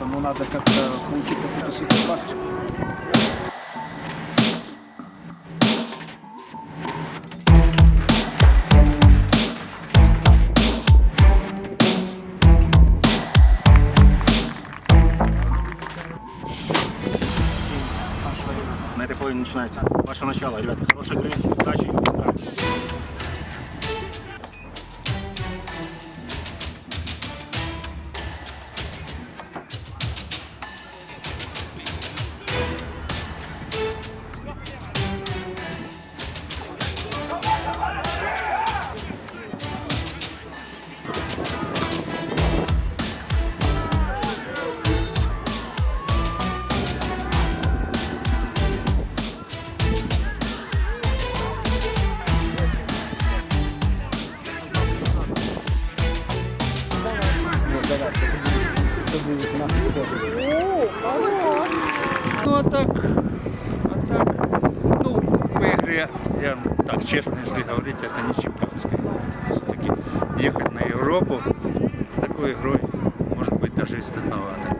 но надо как-то получить какую-то сатисфакцию. На этой половине начинается ваше начало, ребята. Хорошей игры, удачи и быстро. Ну а так, а так, ну, по игре, я так честно, если говорить, это не чемпионская. Все-таки ехать на Европу с такой игрой, может быть, даже и стыдновато.